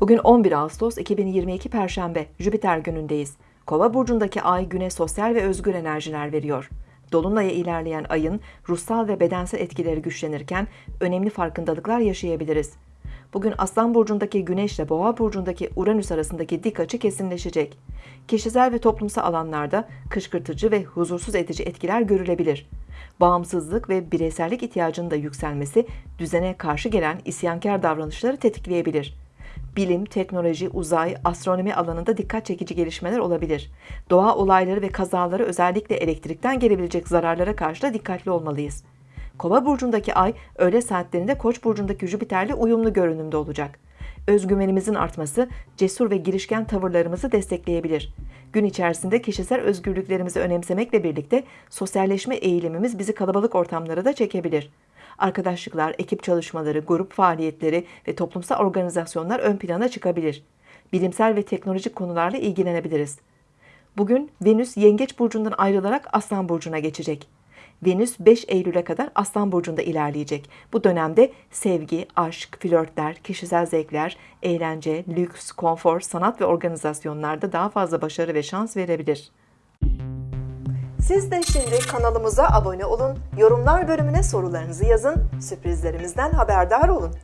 Bugün 11 Ağustos 2022 Perşembe, Jüpiter günündeyiz. Kova burcundaki ay güne sosyal ve özgür enerjiler veriyor. Dolunay'a ilerleyen ayın ruhsal ve bedensel etkileri güçlenirken önemli farkındalıklar yaşayabiliriz. Bugün Aslan burcundaki Güneş ile Boğa burcundaki Uranüs arasındaki dik açı kesinleşecek. Kişisel ve toplumsal alanlarda kışkırtıcı ve huzursuz edici etkiler görülebilir. Bağımsızlık ve bireysellik ihtiyacının da yükselmesi düzene karşı gelen isyankar davranışları tetikleyebilir bilim, teknoloji, uzay, astronomi alanında dikkat çekici gelişmeler olabilir. Doğa olayları ve kazaları özellikle elektrikten gelebilecek zararlara karşı da dikkatli olmalıyız. Kova burcundaki ay öğle saatlerinde Koç burcundaki Jüpiter'le uyumlu görünümde olacak. Özgüvenimizin artması cesur ve girişken tavırlarımızı destekleyebilir. Gün içerisinde kişisel özgürlüklerimizi önemsemekle birlikte sosyalleşme eğilimimiz bizi kalabalık ortamlara da çekebilir arkadaşlıklar, ekip çalışmaları, grup faaliyetleri ve toplumsal organizasyonlar ön plana çıkabilir. Bilimsel ve teknolojik konularla ilgilenebiliriz. Bugün Venüs Yengeç burcundan ayrılarak Aslan burcuna geçecek. Venüs 5 Eylül'e kadar Aslan burcunda ilerleyecek. Bu dönemde sevgi, aşk, flörtler, kişisel zevkler, eğlence, lüks, konfor, sanat ve organizasyonlarda daha fazla başarı ve şans verebilir. Siz de şimdi kanalımıza abone olun, yorumlar bölümüne sorularınızı yazın, sürprizlerimizden haberdar olun.